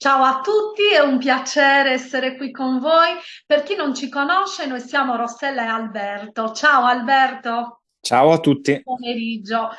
Ciao a tutti, è un piacere essere qui con voi. Per chi non ci conosce, noi siamo Rossella e Alberto. Ciao Alberto. Ciao a tutti. Pomeriggio.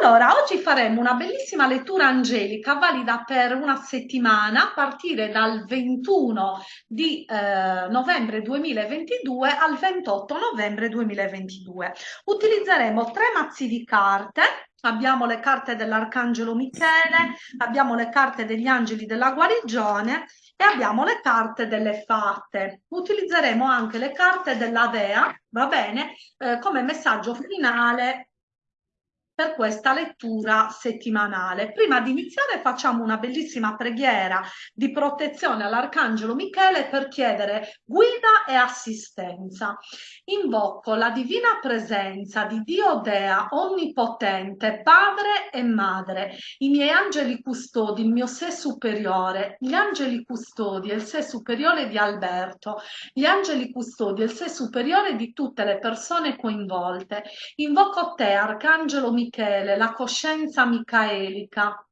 Allora, oggi faremo una bellissima lettura angelica valida per una settimana a partire dal 21 di eh, novembre 2022 al 28 novembre 2022. Utilizzeremo tre mazzi di carte abbiamo le carte dell'Arcangelo Michele, abbiamo le carte degli angeli della guarigione e abbiamo le carte delle fatte. Utilizzeremo anche le carte della Dea, va bene, eh, come messaggio finale per questa lettura settimanale. Prima di iniziare facciamo una bellissima preghiera di protezione all'Arcangelo Michele per chiedere guida e assistenza. Invoco la divina presenza di Dio Dea Onnipotente, Padre e Madre, i miei angeli custodi, il mio sé superiore, gli angeli custodi e il sé superiore di Alberto, gli angeli custodi e il sé superiore di tutte le persone coinvolte. Invoco te, Arcangelo Michele, Michele, la coscienza micaelica.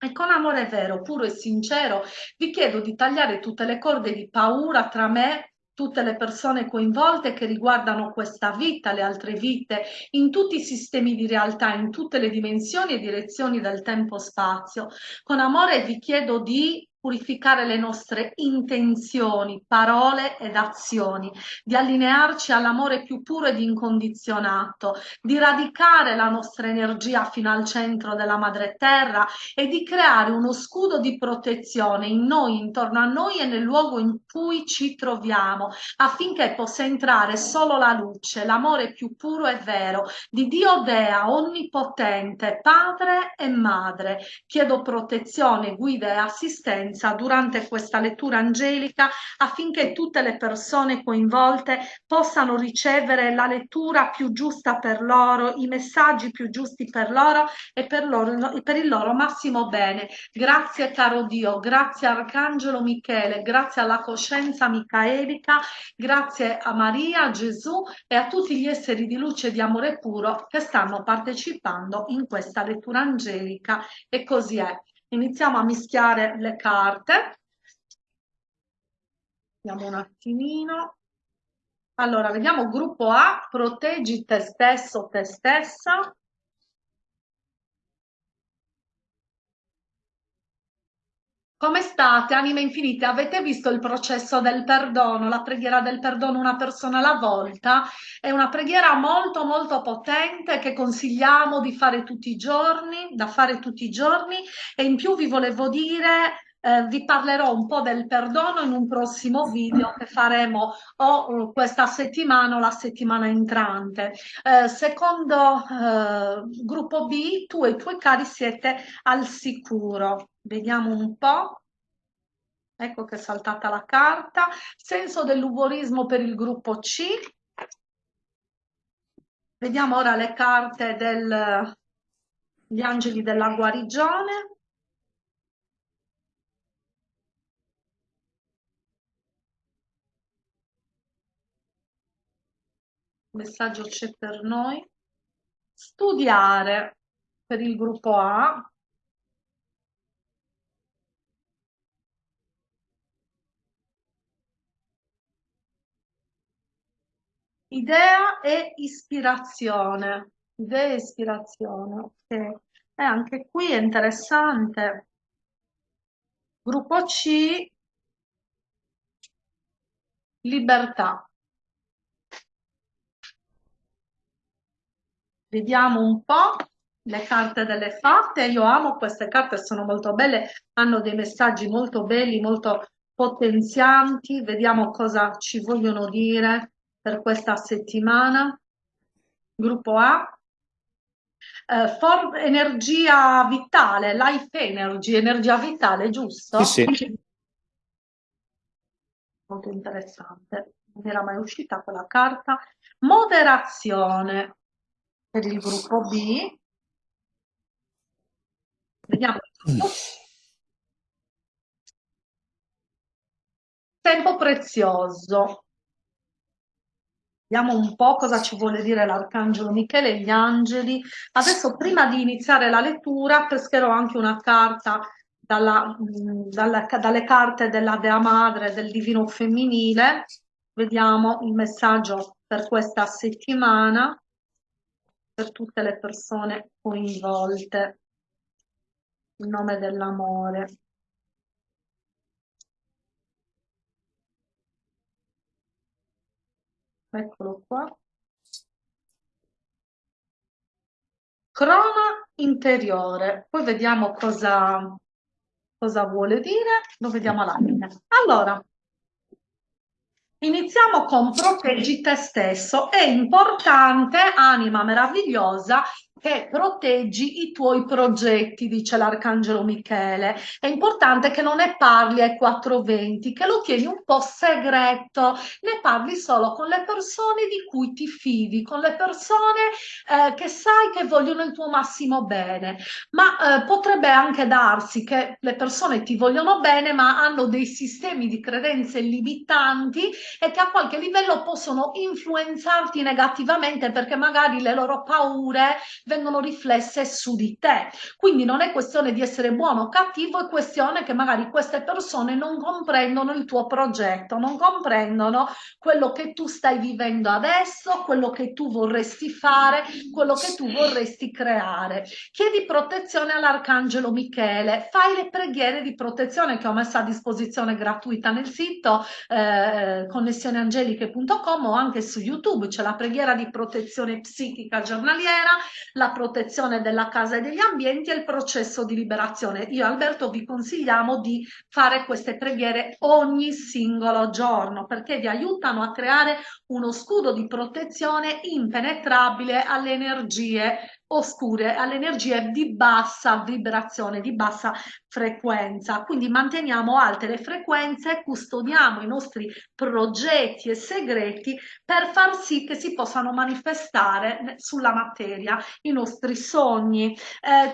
E con amore vero, puro e sincero, vi chiedo di tagliare tutte le corde di paura tra me tutte le persone coinvolte che riguardano questa vita, le altre vite, in tutti i sistemi di realtà, in tutte le dimensioni e direzioni del tempo-spazio. Con amore vi chiedo di purificare le nostre intenzioni, parole ed azioni, di allinearci all'amore più puro ed incondizionato, di radicare la nostra energia fino al centro della madre terra e di creare uno scudo di protezione in noi, intorno a noi e nel luogo in cui ci troviamo, affinché possa entrare solo la luce, l'amore più puro e vero di Dio Dea, onnipotente, padre e madre. Chiedo protezione, guida e assistenza presenza durante questa lettura angelica affinché tutte le persone coinvolte possano ricevere la lettura più giusta per loro, i messaggi più giusti per loro e per, loro, per il loro massimo bene. Grazie caro Dio, grazie Arcangelo Michele, grazie alla coscienza micaelica, grazie a Maria, a Gesù e a tutti gli esseri di luce e di amore puro che stanno partecipando in questa lettura angelica e così è. Iniziamo a mischiare le carte. Vediamo un attimino. Allora, vediamo gruppo A, proteggi te stesso, te stessa. Come state, anime infinite? Avete visto il processo del perdono, la preghiera del perdono una persona alla volta? È una preghiera molto molto potente che consigliamo di fare tutti i giorni, da fare tutti i giorni e in più vi volevo dire eh, vi parlerò un po' del perdono in un prossimo video che faremo o questa settimana o la settimana entrante. Eh, secondo eh, gruppo B, tu e i tuoi cari siete al sicuro. Vediamo un po'. Ecco che è saltata la carta. Senso dell'umorismo per il gruppo C. Vediamo ora le carte degli angeli della guarigione. messaggio c'è per noi? Studiare per il gruppo A. Idea e ispirazione. Idea e ispirazione, ok. E anche qui è interessante. Gruppo C, libertà. Vediamo un po' le carte delle fatte. Io amo queste carte, sono molto belle, hanno dei messaggi molto belli, molto potenzianti. Vediamo cosa ci vogliono dire per questa settimana. Gruppo A. Eh, for energia vitale, life energy, energia vitale, giusto? Sì, sì. Molto interessante, non era mai uscita quella carta. Moderazione, per il gruppo B. Vediamo. Tempo prezioso. Vediamo un po' cosa ci vuole dire l'Arcangelo Michele e gli angeli. Adesso, prima di iniziare la lettura, pescherò anche una carta dalla, dalla, dalle carte della Dea Madre, del Divino Femminile. Vediamo il messaggio per questa settimana per tutte le persone coinvolte. In nome dell'amore. Eccolo qua. Croma interiore. Poi vediamo cosa, cosa vuole dire. Lo vediamo alla. Allora, Iniziamo con proteggi te stesso. È importante, anima meravigliosa, che proteggi i tuoi progetti, dice l'Arcangelo Michele. È importante che non ne parli ai 420, che lo tieni un po' segreto, ne parli solo con le persone di cui ti fidi, con le persone eh, che sai che vogliono il tuo massimo bene. Ma eh, potrebbe anche darsi che le persone ti vogliono bene, ma hanno dei sistemi di credenze limitanti e che a qualche livello possono influenzarti negativamente perché magari le loro paure vengono riflesse su di te. Quindi non è questione di essere buono o cattivo, è questione che magari queste persone non comprendono il tuo progetto, non comprendono quello che tu stai vivendo adesso, quello che tu vorresti fare, quello che tu vorresti creare. Chiedi protezione all'Arcangelo Michele, fai le preghiere di protezione che ho messo a disposizione gratuita nel sito eh, connessioneangeliche.com o anche su YouTube, c'è la preghiera di protezione psichica giornaliera, la protezione della casa e degli ambienti e il processo di liberazione. Io Alberto vi consigliamo di fare queste preghiere ogni singolo giorno perché vi aiutano a creare uno scudo di protezione impenetrabile alle energie oscure, alle energie di bassa vibrazione, di bassa frequenza. Quindi manteniamo alte le frequenze, custodiamo i nostri progetti e segreti per far sì che si possano manifestare sulla materia i nostri sogni. Eh,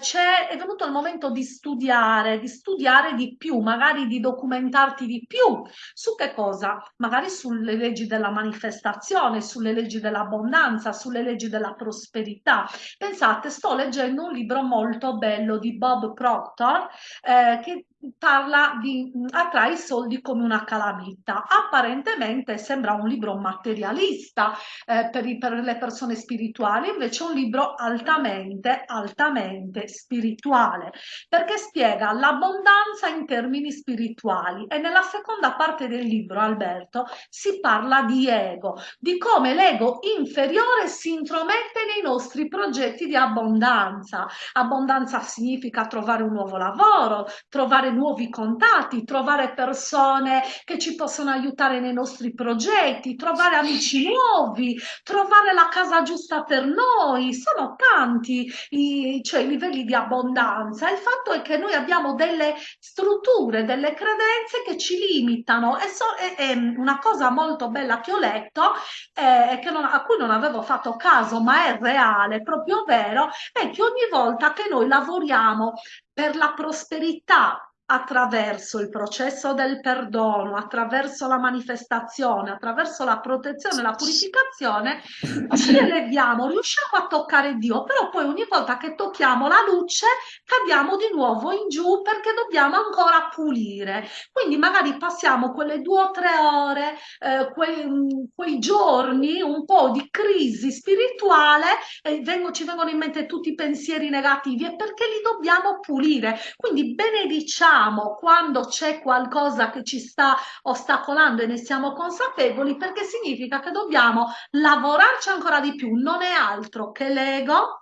è venuto il momento di studiare, di studiare di più, magari di documentarti di più. Su che cosa? Magari sulle leggi della manifestazione, sulle leggi dell'abbondanza, sulle leggi della prosperità. Pensate, sto leggendo un libro molto bello di Bob Proctor eh, che parla di attrae i soldi come una calamita. Apparentemente sembra un libro materialista eh, per, i, per, le persone spirituali, invece è un libro altamente, altamente spirituale, perché spiega l'abbondanza in termini spirituali. E nella seconda parte del libro, Alberto, si parla di ego, di come l'ego inferiore si intromette nei nostri progetti di abbondanza. Abbondanza significa trovare un nuovo lavoro, trovare nuovi contatti, trovare persone che ci possono aiutare nei nostri progetti, trovare amici nuovi, trovare la casa giusta per noi. Sono tanti i, cioè, i livelli di abbondanza. Il fatto è che noi abbiamo delle strutture, delle credenze che ci limitano e, so, è, è una cosa molto bella che ho letto eh, a cui non avevo fatto caso ma è reale, proprio vero, è che ogni volta che noi lavoriamo per la prosperità attraverso il processo del perdono, attraverso la manifestazione, attraverso la protezione, la purificazione, ci eleviamo, riusciamo a toccare Dio, però poi ogni volta che tocchiamo la luce cadiamo di nuovo in giù perché dobbiamo ancora pulire. Quindi magari passiamo quelle due o tre ore, eh, quei, quei, giorni un po' di crisi spirituale e vengo, ci vengono in mente tutti i pensieri negativi e perché li dobbiamo pulire. Quindi benediciamo capiamo quando c'è qualcosa che ci sta ostacolando e ne siamo consapevoli perché significa che dobbiamo lavorarci ancora di più, non è altro che l'ego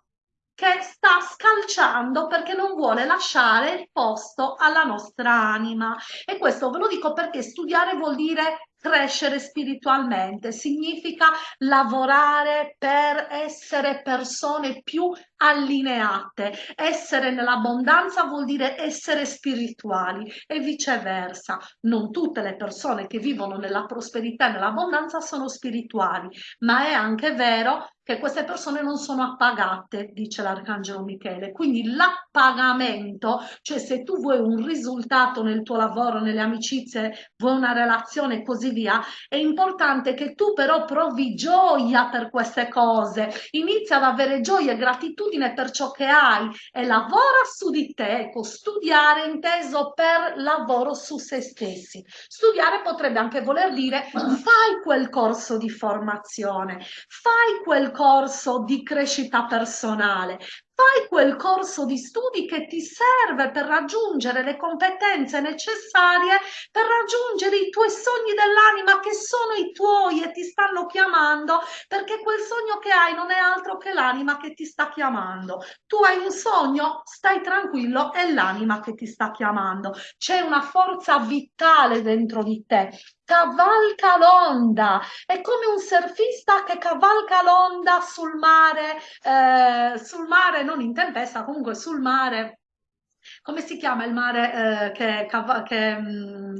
che sta scalciando perché non vuole lasciare il posto alla nostra anima. E questo ve lo dico perché studiare vuol dire crescere spiritualmente, significa lavorare per essere persone più allineate. Essere nell'abbondanza vuol dire essere spirituali e viceversa. Non tutte le persone che vivono nella prosperità e nell'abbondanza sono spirituali, ma è anche vero che queste persone non sono appagate, dice l'Arcangelo Michele. Quindi l'appagamento, cioè se tu vuoi un risultato nel tuo lavoro, nelle amicizie, vuoi una relazione e così via, è importante che tu però provi gioia per queste cose, inizia ad avere gioia e gratitudine per ciò che hai e lavora su di te, ecco, studiare inteso per lavoro su se stessi. Studiare potrebbe anche voler dire fai quel corso di formazione, fai quel corso di crescita personale, fai quel corso di studi che ti serve per raggiungere le competenze necessarie per raggiungere i tuoi sogni dell'anima che sono i tuoi e ti stanno chiamando perché quel sogno che hai non è altro che l'anima che ti sta chiamando. Tu hai un sogno, stai tranquillo, è l'anima che ti sta chiamando. C'è una forza vitale dentro di te cavalca l'onda, è come un surfista che cavalca l'onda sul mare, eh, sul mare, non in tempesta, comunque sul mare. Come si chiama il mare eh, che, che mh, mm,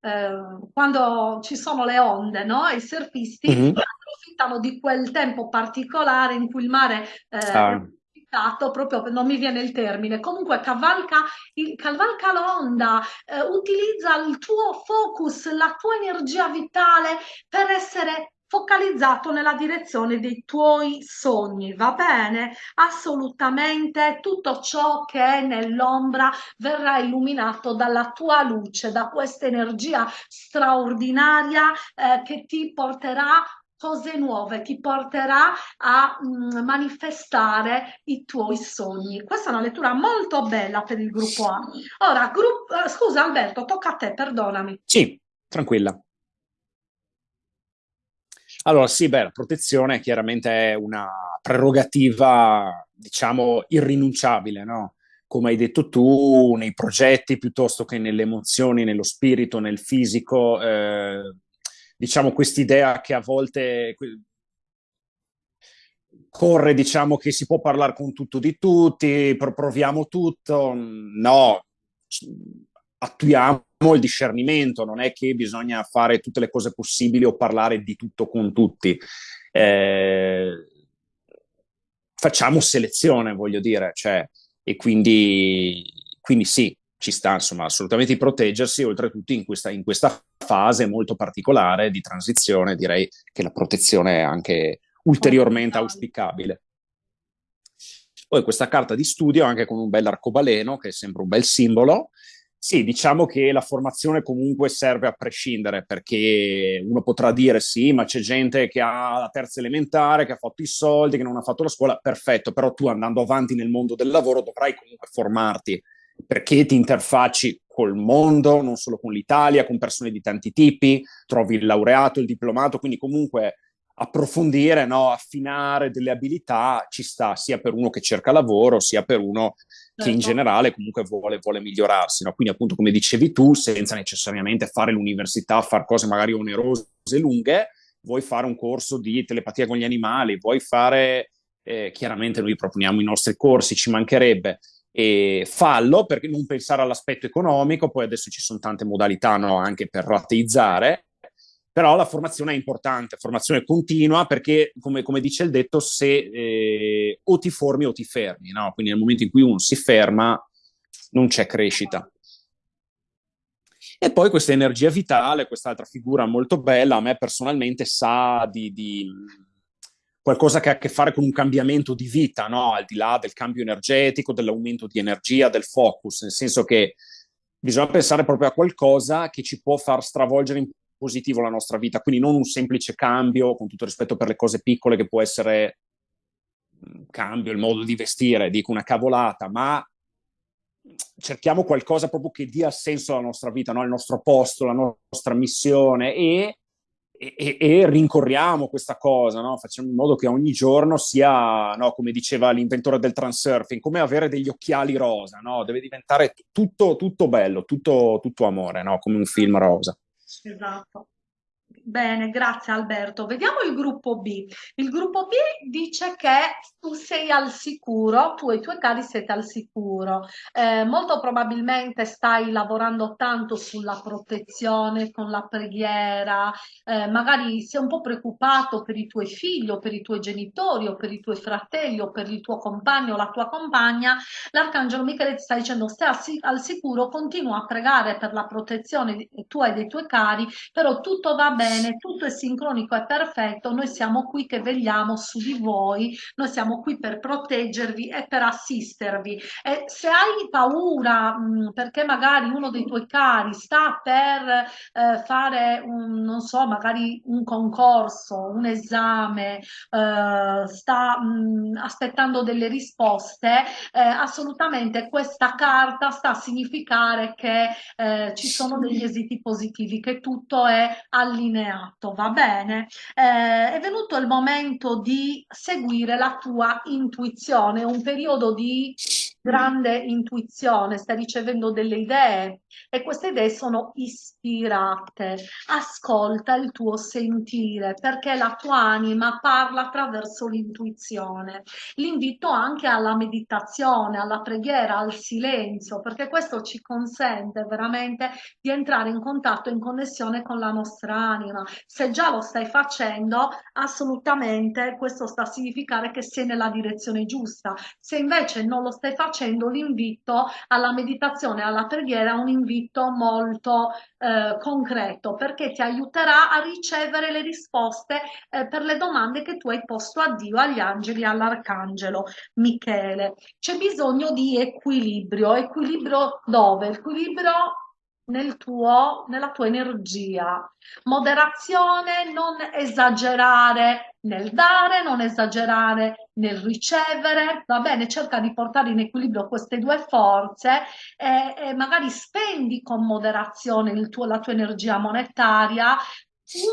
eh, quando ci sono le onde, no? I surfisti mm-hmm. approfittano di quel tempo particolare in cui il mare eh, ah proprio non mi viene il termine, comunque cavalca, il, cavalca l'onda, eh, utilizza il tuo focus, la tua energia vitale per essere focalizzato nella direzione dei tuoi sogni, va bene? Assolutamente tutto ciò che è nell'ombra verrà illuminato dalla tua luce, da questa energia straordinaria eh, che ti porterà cose nuove, ti porterà a mh, mm, manifestare i tuoi sogni. Questa è una lettura molto bella per il gruppo A. Ora, gruppo, eh, scusa Alberto, tocca a te, perdonami. Sì, tranquilla. Allora, sì, beh, la protezione chiaramente è una prerogativa, diciamo, irrinunciabile, no? Come hai detto tu, nei progetti piuttosto che nelle emozioni, nello spirito, nel fisico, eh, diciamo, quest'idea che a volte corre, diciamo, che si può parlare con tutto di tutti, proviamo tutto. No, attuiamo il discernimento, non è che bisogna fare tutte le cose possibili o parlare di tutto con tutti. Eh, facciamo selezione, voglio dire, cioè, e quindi, quindi sì, ci sta insomma assolutamente di proteggersi, oltretutto in questa, in questa fase molto particolare di transizione direi che la protezione è anche ulteriormente auspicabile. Poi questa carta di studio anche con un bel arcobaleno che è sempre un bel simbolo. Sì, diciamo che la formazione comunque serve a prescindere perché uno potrà dire sì, ma c'è gente che ha la terza elementare, che ha fatto i soldi, che non ha fatto la scuola, perfetto, però tu andando avanti nel mondo del lavoro dovrai comunque formarti perché ti interfacci col mondo, non solo con l'Italia, con persone di tanti tipi, trovi il laureato, il diplomato, quindi comunque approfondire, no, affinare delle abilità ci sta sia per uno che cerca lavoro, sia per uno che in certo. generale comunque vuole, vuole migliorarsi. No? Quindi appunto come dicevi tu, senza necessariamente fare l'università, fare cose magari onerose e lunghe, vuoi fare un corso di telepatia con gli animali, vuoi fare, eh, chiaramente noi proponiamo i nostri corsi, ci mancherebbe, e fallo perché non pensare all'aspetto economico, poi adesso ci sono tante modalità no, anche per rateizzare, però la formazione è importante, formazione continua perché come, come dice il detto, se eh, o ti formi o ti fermi, no? quindi nel momento in cui uno si ferma non c'è crescita. E poi questa energia vitale, quest'altra figura molto bella, a me personalmente sa di, di qualcosa che ha a che fare con un cambiamento di vita, no? al di là del cambio energetico, dell'aumento di energia, del focus, nel senso che bisogna pensare proprio a qualcosa che ci può far stravolgere in positivo la nostra vita, quindi non un semplice cambio, con tutto rispetto per le cose piccole che può essere un cambio, il modo di vestire, dico una cavolata, ma cerchiamo qualcosa proprio che dia senso alla nostra vita, no? il nostro posto, la nostra missione e e, e, rincorriamo questa cosa, no? facciamo in modo che ogni giorno sia, no, come diceva l'inventore del transurfing, come avere degli occhiali rosa, no? deve diventare tutto, tutto bello, tutto, tutto amore, come un film rosa. Esatto. Bene, grazie Alberto. Vediamo il gruppo B. Il gruppo B dice che tu sei al sicuro, tu e i tuoi cari siete al sicuro. Eh, molto probabilmente stai lavorando tanto sulla protezione con la preghiera, eh, magari sei un po' preoccupato per i tuoi figli o per i tuoi genitori o per i tuoi fratelli o per il tuo compagno o la tua compagna. L'arcangelo Michele ti sta dicendo stai al sicuro, continua a pregare per la protezione tua e dei tuoi cari, però tutto va bene, tutto è sincronico, è perfetto, noi siamo qui che vegliamo su di voi, noi siamo qui per proteggervi e per assistervi. E se hai paura mh, perché magari uno dei tuoi cari sta per eh, fare un, non so, magari un concorso, un esame, eh, sta mh, aspettando delle risposte, eh, assolutamente questa carta sta a significare che eh, ci sono degli esiti positivi, che tutto è allineato, va bene? Eh, è venuto il momento di seguire la tua intuizione, un periodo di grande intuizione, stai ricevendo delle idee e queste idee sono ispirate. Ascolta il tuo sentire perché la tua anima parla attraverso l'intuizione. L'invito anche alla meditazione, alla preghiera, al silenzio, perché questo ci consente veramente di entrare in contatto, in connessione con la nostra anima. Se già lo stai facendo, assolutamente questo sta a significare che sei nella direzione giusta. Se invece non lo stai facendo, facendo l'invito alla meditazione, alla preghiera, un invito molto eh, concreto perché ti aiuterà a ricevere le risposte eh, per le domande che tu hai posto a Dio, agli angeli, all'arcangelo Michele. C'è bisogno di equilibrio. Equilibrio dove? Equilibrio nel tuo, nella tua energia. Moderazione, non esagerare nel dare, non esagerare nel ricevere, va bene, cerca di portare in equilibrio queste due forze e, e magari spendi con moderazione tuo, la tua energia monetaria,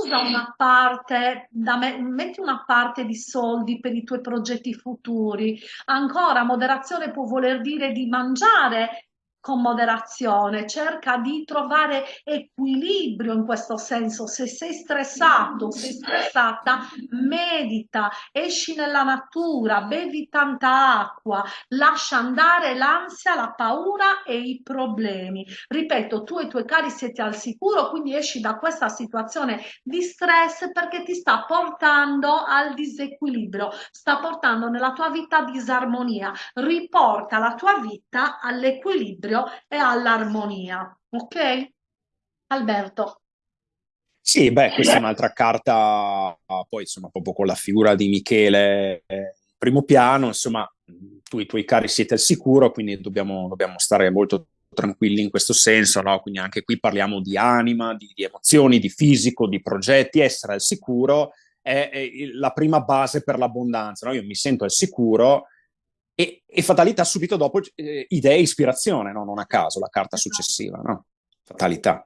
usa una parte, da me, metti una parte di soldi per i tuoi progetti futuri. Ancora, moderazione può voler dire di mangiare con moderazione, cerca di trovare equilibrio in questo senso. Se sei stressato, sei stressata, medita, esci nella natura, bevi tanta acqua, lascia andare l'ansia, la paura e i problemi. Ripeto, tu e i tuoi cari siete al sicuro, quindi esci da questa situazione di stress perché ti sta portando al disequilibrio, sta portando nella tua vita disarmonia. Riporta la tua vita all'equilibrio all'equilibrio e all'armonia. Ok? Alberto. Sì, beh, questa è un'altra carta, poi insomma, proprio con la figura di Michele eh, primo piano, insomma, tu e i tuoi cari siete al sicuro, quindi dobbiamo, dobbiamo stare molto tranquilli in questo senso, no? Quindi anche qui parliamo di anima, di, di emozioni, di fisico, di progetti, essere al sicuro è, è la prima base per l'abbondanza, no? Io mi sento al sicuro e, e fatalità subito dopo eh, idea e ispirazione, no? non a caso la carta esatto. successiva, no? fatalità.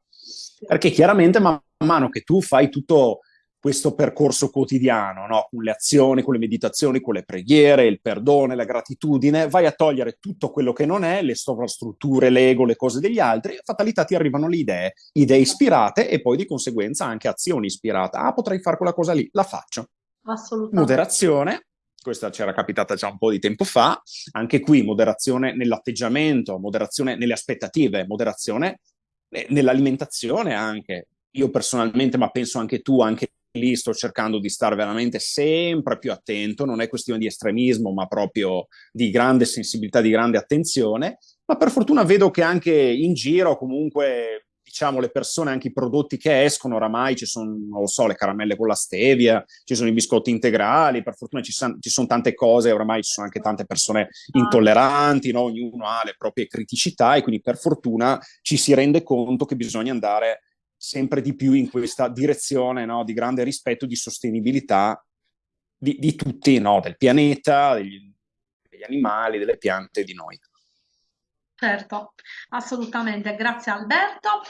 Perché chiaramente man mano che tu fai tutto questo percorso quotidiano, no? con le azioni, con le meditazioni, con le preghiere, il perdono, la gratitudine, vai a togliere tutto quello che non è, le sovrastrutture, l'ego, le cose degli altri, fatalità ti arrivano le idee, idee ispirate e poi di conseguenza anche azioni ispirate. Ah, potrei fare quella cosa lì, la faccio. Assolutamente. Moderazione, questa c'era capitata già un po' di tempo fa, anche qui moderazione nell'atteggiamento, moderazione nelle aspettative, moderazione nell'alimentazione anche. Io personalmente, ma penso anche tu, anche lì sto cercando di stare veramente sempre più attento, non è questione di estremismo, ma proprio di grande sensibilità, di grande attenzione, ma per fortuna vedo che anche in giro comunque diciamo, le persone, anche i prodotti che escono, oramai ci sono, non lo so, le caramelle con la stevia, ci sono i biscotti integrali, per fortuna ci, san, ci sono tante cose, oramai ci sono anche tante persone ah. intolleranti, no? ognuno ha le proprie criticità e quindi per fortuna ci si rende conto che bisogna andare sempre di più in questa direzione no? di grande rispetto, di sostenibilità di, di tutti, no? del pianeta, degli, degli animali, delle piante, di noi. Certo, assolutamente, grazie Alberto.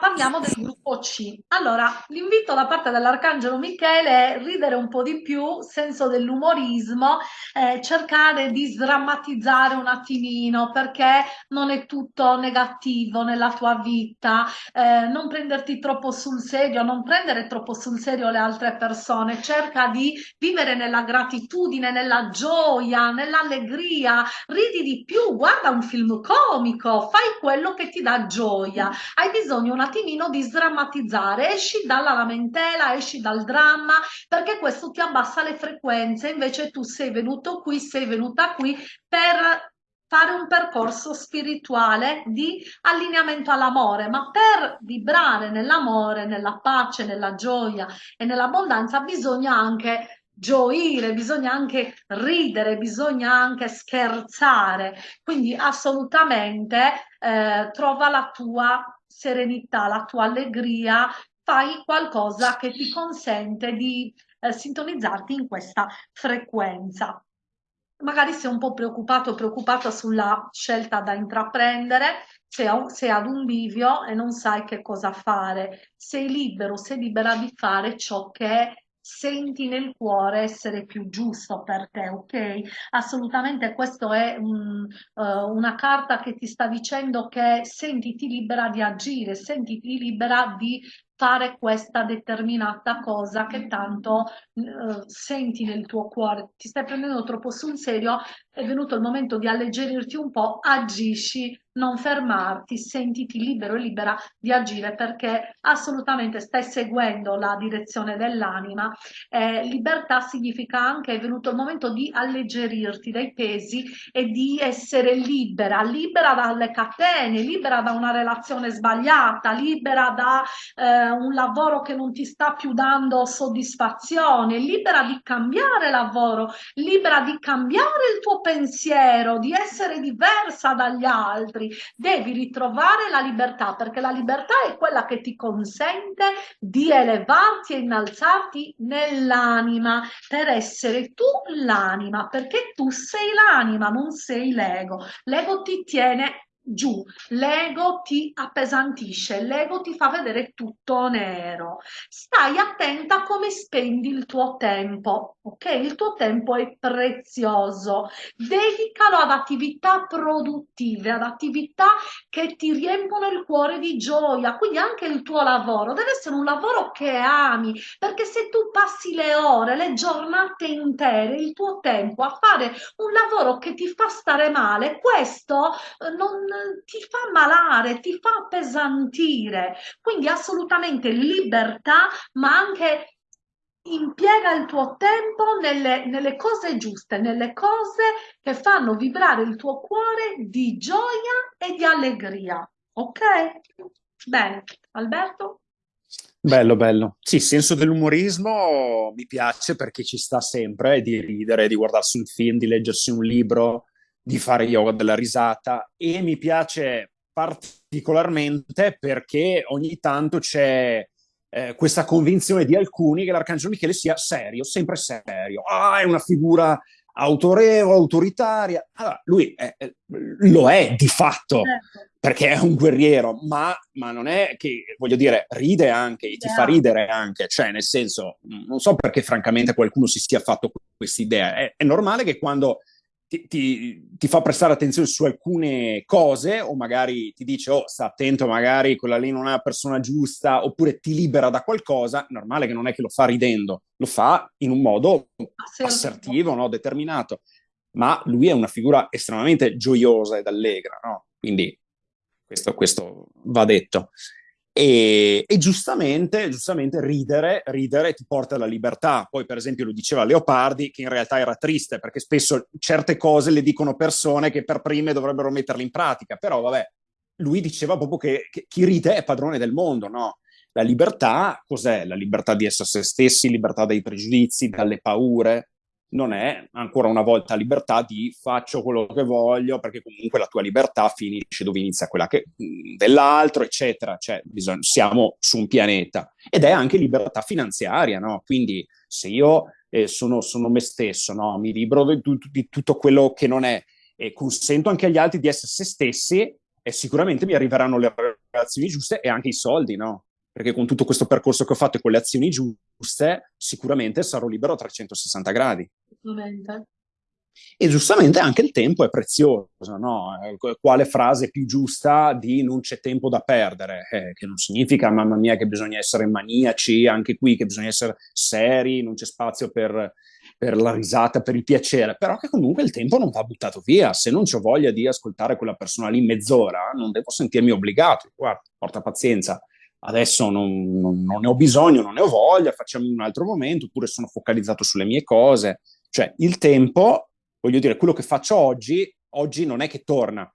parliamo del gruppo C. Allora, l'invito da parte dell'Arcangelo Michele è ridere un po' di più, senso dell'umorismo, eh, cercare di sdrammatizzare un attimino perché non è tutto negativo nella tua vita, eh, non prenderti troppo sul serio, non prendere troppo sul serio le altre persone, cerca di vivere nella gratitudine, nella gioia, nell'allegria, ridi di più, guarda un film comico, fai quello che ti dà gioia. Hai bisogno un attimino di sdrammatizzare, esci dalla lamentela, esci dal dramma, perché questo ti abbassa le frequenze. Invece tu sei venuto qui, sei venuta qui per fare un percorso spirituale di allineamento all'amore, ma per vibrare nell'amore, nella pace, nella gioia e nell'abbondanza bisogna anche gioire, bisogna anche ridere, bisogna anche scherzare. Quindi assolutamente eh, trova la tua serenità, la tua allegria, fai qualcosa che ti consente di eh, sintonizzarti in questa frequenza. Magari sei un po' preoccupato o preoccupata sulla scelta da intraprendere, sei, ad un bivio e non sai che cosa fare, sei libero, sei libera di fare ciò che senti nel cuore essere più giusto per te, ok? Assolutamente questo è un, uh, una carta che ti sta dicendo che sentiti libera di agire, sentiti libera di fare questa determinata cosa che tanto uh, senti nel tuo cuore, ti stai prendendo troppo sul serio, è venuto il momento di alleggerirti un po', agisci non fermarti, sentiti libero e libera di agire perché assolutamente stai seguendo la direzione dell'anima. Eh, libertà significa anche è venuto il momento di alleggerirti dai pesi e di essere libera, libera dalle catene, libera da una relazione sbagliata, libera da eh, un lavoro che non ti sta più dando soddisfazione, libera di cambiare lavoro, libera di cambiare il tuo pensiero, di essere diversa dagli altri altri, devi ritrovare la libertà perché la libertà è quella che ti consente di elevarti e innalzarti nell'anima per essere tu l'anima perché tu sei l'anima, non sei l'ego. L'ego ti tiene giù, l'ego ti appesantisce, l'ego ti fa vedere tutto nero. Stai attenta a come spendi il tuo tempo, ok? Il tuo tempo è prezioso, dedicalo ad attività produttive, ad attività che ti riempiono il cuore di gioia, quindi anche il tuo lavoro deve essere un lavoro che ami, perché se tu passi le ore, le giornate intere, il tuo tempo a fare un lavoro che ti fa stare male, questo eh, non ti fa malare, ti fa appesantire. Quindi assolutamente libertà, ma anche impiega il tuo tempo nelle, nelle, cose giuste, nelle cose che fanno vibrare il tuo cuore di gioia e di allegria. Ok? Bene, Alberto? Bello, bello. Sì, senso dell'umorismo mi piace perché ci sta sempre di ridere, di guardarsi un film, di leggersi un libro, di fare yoga della risata e mi piace particolarmente perché ogni tanto c'è eh, questa convinzione di alcuni che l'Arcangelo Michele sia serio, sempre serio. Ah, è una figura autorevole, autoritaria. Allora, lui è, lo è di fatto. Certo. Perché è un guerriero, ma, ma, non è che, voglio dire, ride anche, ti yeah. fa ridere anche, cioè nel senso, non so perché francamente qualcuno si sia fatto questa idea, è, è normale che quando ti, ti, ti, fa prestare attenzione su alcune cose o magari ti dice oh sta attento magari quella lì non è la persona giusta oppure ti libera da qualcosa, normale che non è che lo fa ridendo, lo fa in un modo assertivo, no? determinato, ma lui è una figura estremamente gioiosa ed allegra, no? quindi questo, questo va detto. E, e giustamente, giustamente ridere, ridere ti porta alla libertà. Poi, per esempio, lo diceva Leopardi, che in realtà era triste, perché spesso certe cose le dicono persone che per prime dovrebbero metterle in pratica. Però, vabbè, lui diceva proprio che, che chi ride è padrone del mondo, no? La libertà cos'è? La libertà di essere se stessi, libertà dai pregiudizi, dalle paure, non è ancora una volta libertà di faccio quello che voglio, perché comunque la tua libertà finisce dove inizia quella che, dell'altro, eccetera. Cioè, bisogna, siamo su un pianeta. Ed è anche libertà finanziaria, no? Quindi se io eh, sono, sono, me stesso, no? mi libero di, di, tutto quello che non è e consento anche agli altri di essere se stessi e sicuramente mi arriveranno le relazioni giuste e anche i soldi, no? Perché con tutto questo percorso che ho fatto e con le azioni giuste, sicuramente sarò libero a 360 gradi. E giustamente anche il tempo è prezioso, no? Eh, quale frase più giusta di non c'è tempo da perdere? Eh, che non significa, mamma mia, che bisogna essere maniaci, anche qui che bisogna essere seri, non c'è spazio per, per la risata, per il piacere, però che comunque il tempo non va buttato via. Se non ho voglia di ascoltare quella persona lì mezz'ora, non devo sentirmi obbligato. Guarda, porta pazienza, adesso non, non, non ne ho bisogno, non ne ho voglia, facciamo in un altro momento, oppure sono focalizzato sulle mie cose. Cioè, il tempo voglio dire, quello che faccio oggi, oggi non è che torna.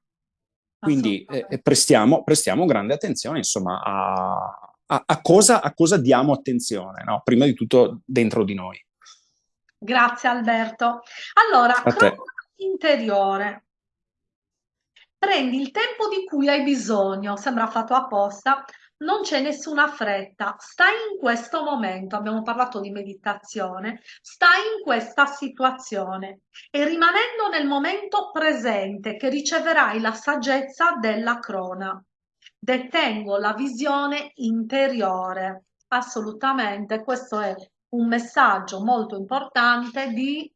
Quindi eh, prestiamo, prestiamo, grande attenzione, insomma, a, a, a, cosa, a cosa, diamo attenzione, no? prima di tutto dentro di noi. Grazie Alberto. Allora, interiore. Prendi il tempo di cui hai bisogno, sembra fatto apposta, non c'è nessuna fretta, stai in questo momento, abbiamo parlato di meditazione, stai in questa situazione e rimanendo nel momento presente che riceverai la saggezza della crona. Detengo la visione interiore, assolutamente, questo è un messaggio molto importante di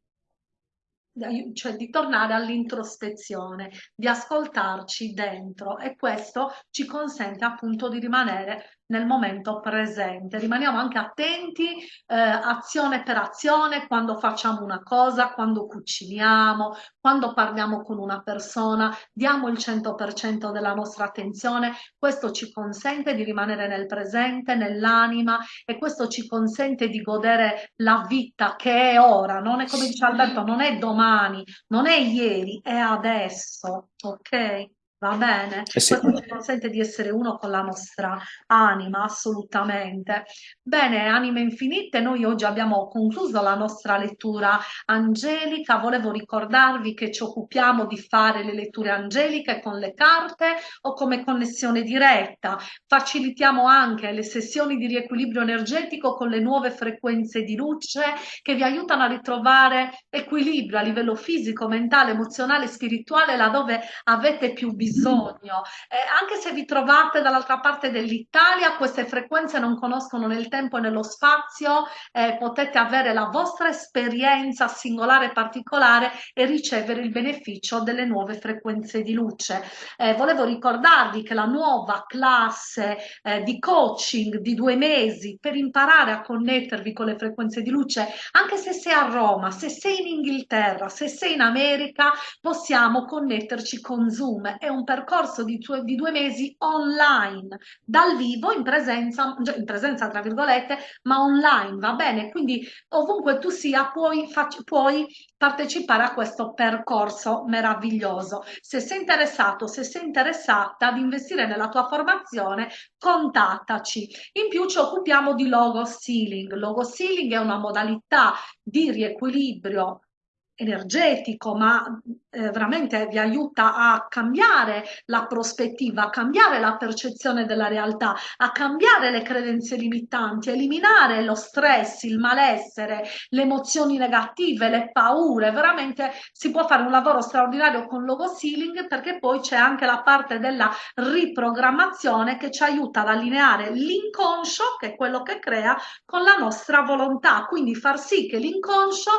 cioè di tornare all'introspezione, di ascoltarci dentro e questo ci consente appunto di rimanere nel momento presente. Rimaniamo anche attenti eh, azione per azione quando facciamo una cosa, quando cuciniamo, quando parliamo con una persona, diamo il 100% della nostra attenzione. Questo ci consente di rimanere nel presente, nell'anima e questo ci consente di godere la vita che è ora, non è come dice Alberto, non è domani, non è ieri, è adesso, ok? Va bene? Eh sì. Questo ci consente di essere uno con la nostra anima, assolutamente. Bene, anime infinite, noi oggi abbiamo concluso la nostra lettura angelica. Volevo ricordarvi che ci occupiamo di fare le letture angeliche con le carte o come connessione diretta. Facilitiamo anche le sessioni di riequilibrio energetico con le nuove frequenze di luce che vi aiutano a ritrovare equilibrio a livello fisico, mentale, emozionale, spirituale, laddove avete più bisogno bisogno. Eh, anche se vi trovate dall'altra parte dell'Italia, queste frequenze non conoscono nel tempo e nello spazio, eh, potete avere la vostra esperienza singolare e particolare e ricevere il beneficio delle nuove frequenze di luce. Eh, volevo ricordarvi che la nuova classe eh, di coaching di due mesi per imparare a connettervi con le frequenze di luce, anche se sei a Roma, se sei in Inghilterra, se sei in America, possiamo connetterci con Zoom. È un percorso di, di, due mesi online, dal vivo, in presenza, cioè in presenza tra virgolette, ma online, va bene? Quindi ovunque tu sia puoi, puoi partecipare a questo percorso meraviglioso. Se sei interessato, se sei interessata ad investire nella tua formazione, contattaci. In più ci occupiamo di logo sealing. Logo sealing è una modalità di riequilibrio energetico, ma eh, veramente vi aiuta a cambiare la prospettiva, a cambiare la percezione della realtà, a cambiare le credenze limitanti, eliminare lo stress, il malessere, le emozioni negative, le paure. Veramente si può fare un lavoro straordinario con logo sealing perché poi c'è anche la parte della riprogrammazione che ci aiuta ad allineare l'inconscio, che è quello che crea, con la nostra volontà, quindi far sì che l'inconscio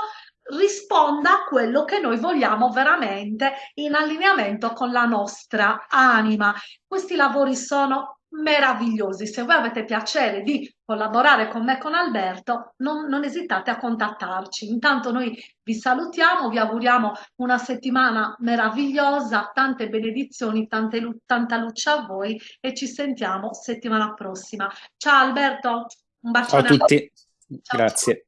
risponda a quello che noi vogliamo veramente in allineamento con la nostra anima. Questi lavori sono meravigliosi. Se voi avete piacere di collaborare con me con Alberto, non, non, esitate a contattarci. Intanto noi vi salutiamo, vi auguriamo una settimana meravigliosa, tante benedizioni, tante, tanta luce a voi e ci sentiamo settimana prossima. Ciao Alberto, un bacione Ciao a tutti, Ciao. grazie.